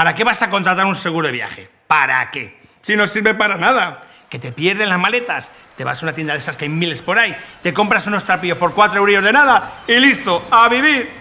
¿Para qué vas a contratar un seguro de viaje? ¿Para qué? Si no sirve para nada. Que te pierden las maletas, te vas a una tienda de esas que hay miles por ahí, te compras unos trapillos por cuatro euros de nada y listo, a vivir.